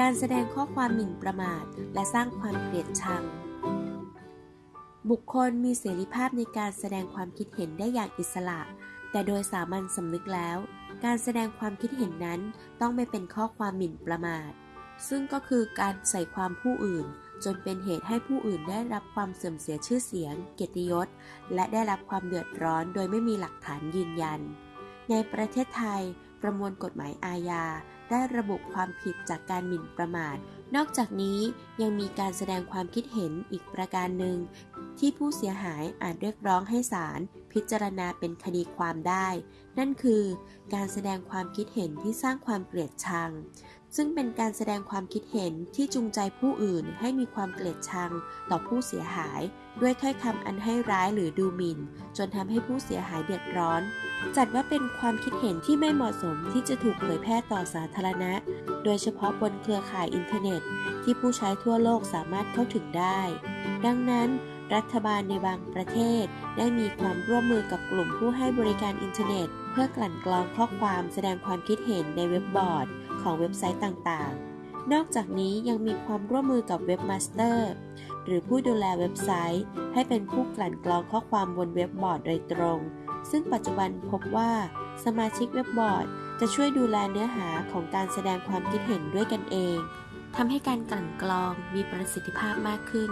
การแสดงข้อความหมิ่นประมาท และสร้างความเกลียดชัง บุคคลมีเสรีภาพในการแสดงความคิดเห็นได้อย่างอิสระ แต่โดยสามัญสำนึกแล้ว การแสดงความคิดเห็นนั้นต้องไม่เป็นข้อความหมิ่นประมาท ซึ่งก็คือการใส่ความผู้อื่น จนเป็นเหตุให้ผู้อื่นได้รับความเสื่อมเสียชื่อเสียง เกียรติยศ และได้รับความเดือดร้อนโดยไม่มีหลักฐานยืนยัน ในประเทศไทย ประมวลกฎหมายอาญา ได้ระบุความผิดจากการหมิ่นประมาท นอกจากนี้ยังมีการแสดงความคิดเห็นอีกประการหนึ่ง ที่ผู้เสียหายอาจเรียกร้องให้ศาลพิจารณาเป็นคดีความได้ นั่นคือการแสดงความคิดเห็นที่สร้างความเกลียดชัง ซึ่งเป็นการแสดงความคิดเห็นที่จูงใจผู้อื่นให้มีความเกลียดชังต่อผู้เสียหาย ด้วยถ้อยคำอันให้ร้ายหรือดูหมิ่น จนทำให้ผู้เสียหายเดือดร้อน จัดว่าเป็นความคิดเห็นที่ไม่เหมาะสมที่จะถูกเผยแพร่ต่อสาธารณะ โดยเฉพาะบนเครือข่ายอินเทอร์เน็ต ที่ผู้ใช้ทั่วโลกสามารถเข้าถึงได้ ดังนั้น รัฐบาลในบางประเทศ ได้มีความร่วมมือกับกลุ่มผู้ให้บริการอินเทอร์เน็ต เพื่อกลั่นกรองข้อความแสดงความคิดเห็นในเว็บบอร์ด ของเว็บไซต์ต่างๆ นอกจากนี้ยังมีความร่วมมือกับ webmasterหรือผู้ดูแลเว็บไซต์ ให้เป็นผู้กลั่นกรองข้อความบนเว็บบอร์ดโดยตรง ซึ่งปัจจุบันพบว่าสมาชิกเว็บบอร์ด จะช่วยดูแลเนื้อหาของการแสดงความคิดเห็นด้วยกันเองทำให้การกลั่นกรองมีประสิทธิภาพมากขึ้น